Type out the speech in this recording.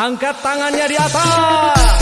Angkat tangannya di atas.